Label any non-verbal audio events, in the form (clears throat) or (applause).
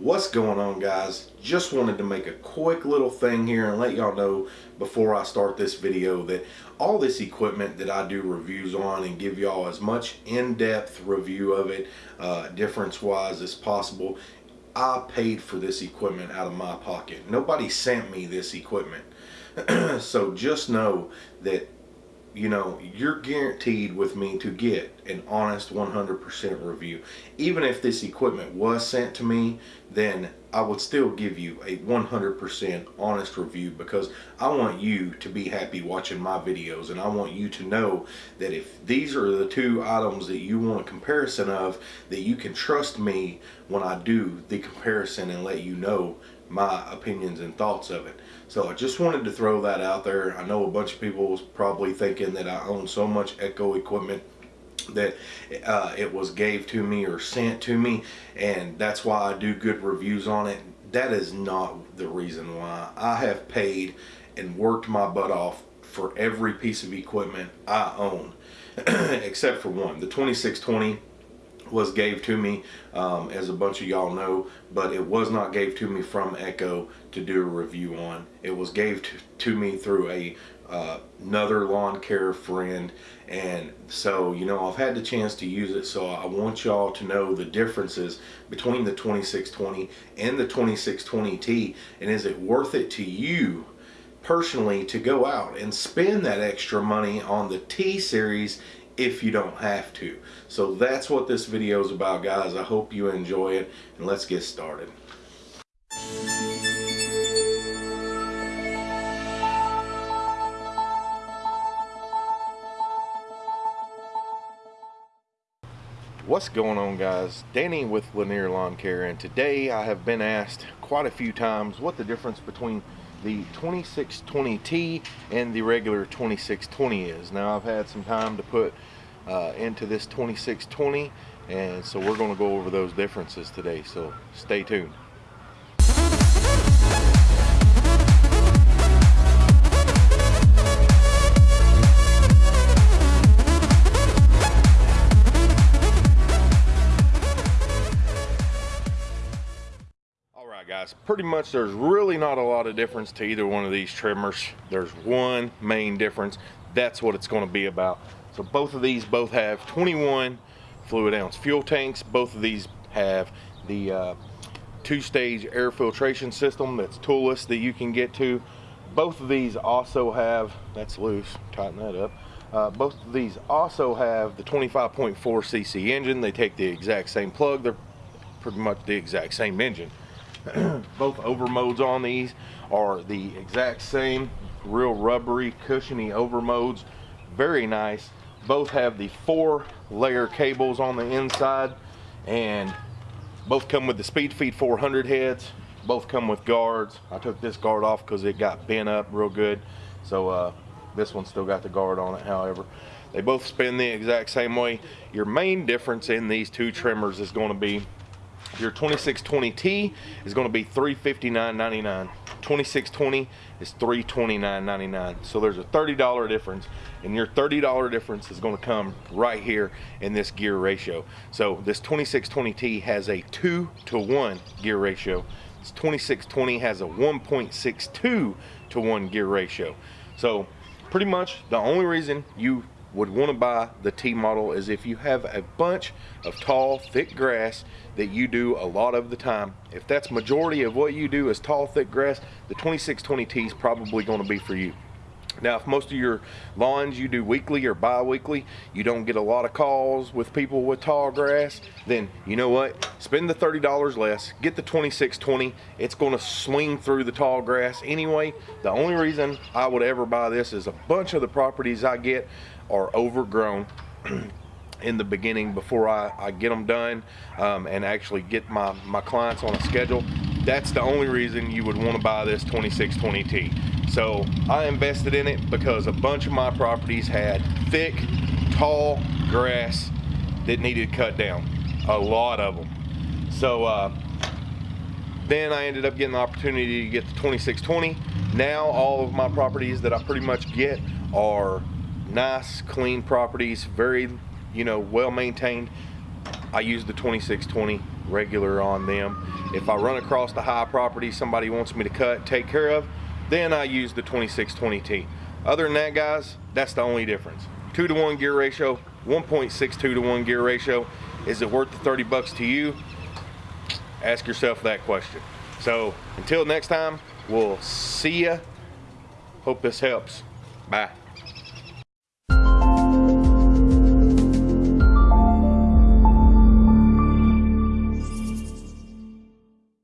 What's going on guys? Just wanted to make a quick little thing here and let y'all know before I start this video that all this equipment that I do reviews on and give y'all as much in-depth review of it uh, difference wise as possible I paid for this equipment out of my pocket. Nobody sent me this equipment. (clears throat) so just know that you know, you're guaranteed with me to get an honest 100% review. Even if this equipment was sent to me, then I would still give you a 100% honest review because I want you to be happy watching my videos and I want you to know that if these are the two items that you want a comparison of, that you can trust me when I do the comparison and let you know my opinions and thoughts of it. So I just wanted to throw that out there. I know a bunch of people was probably thinking that I own so much Echo equipment that uh, it was gave to me or sent to me and that's why I do good reviews on it. That is not the reason why. I have paid and worked my butt off for every piece of equipment I own (clears throat) except for one, the 2620 was gave to me um, as a bunch of y'all know but it was not gave to me from Echo to do a review on. It was gave to, me through a uh, another lawn care friend. And so you know I've had the chance to use it so I want y'all to know the differences between the 2620 and the 2620T and is it worth it to you personally to go out and spend that extra money on the T series if you don't have to. So that's what this video is about guys. I hope you enjoy it and let's get started. What's going on guys? Danny with Lanier Lawn Care and today I have been asked quite a few times what the difference between the 2620T and the regular 2620 is. Now I've had some time to put uh, into this 2620 and so we're going to go over those differences today so stay tuned. Guys pretty much there's really not a lot of difference to either one of these trimmers. There's one main difference. That's what it's going to be about. So both of these both have 21 fluid ounce fuel tanks. Both of these have the uh, two-stage air filtration system that's toolless that you can get to. Both of these also have that's loose tighten that up. Uh, both of these also have the 25.4 cc engine. They take the exact same plug. They're pretty much the exact same engine (clears throat) both overmolds on these are the exact same real rubbery cushiony overmolds very nice. Both have the four layer cables on the inside and both come with the speed feed 400 heads. Both come with guards. I took this guard off because it got bent up real good. So uh, this one still got the guard on it. However they both spin the exact same way. Your main difference in these two trimmers is going to be your 2620T is going to be $359.99. 2620 is $329.99. So there's a $30 difference and your $30 difference is going to come right here in this gear ratio. So this 2620T has a 2 to 1 gear ratio. This 2620 has a 1.62 to 1 gear ratio. So pretty much the only reason you would want to buy the T model is if you have a bunch of tall, thick grass that you do a lot of the time. If that's majority of what you do is tall, thick grass, the 2620T is probably going to be for you. Now, if most of your lawns you do weekly or bi-weekly, you don't get a lot of calls with people with tall grass, then you know what? Spend the $30 less, get the 2620. It's going to swing through the tall grass anyway. The only reason I would ever buy this is a bunch of the properties I get are overgrown (clears throat) in the beginning before I, I get them done um, and actually get my, my clients on a schedule. That's the only reason you would want to buy this 2620T. So I invested in it because a bunch of my properties had thick, tall grass that needed cut down. A lot of them. So uh, then I ended up getting the opportunity to get the 2620. Now all of my properties that I pretty much get are nice, clean properties, very, you know, well maintained. I use the 2620 regular on them. If I run across the high property somebody wants me to cut, take care of, then I use the 2620T. Other than that, guys, that's the only difference. Two to one gear ratio, 1.62 to one gear ratio. Is it worth the 30 bucks to you? Ask yourself that question. So until next time, we'll see ya. Hope this helps. Bye.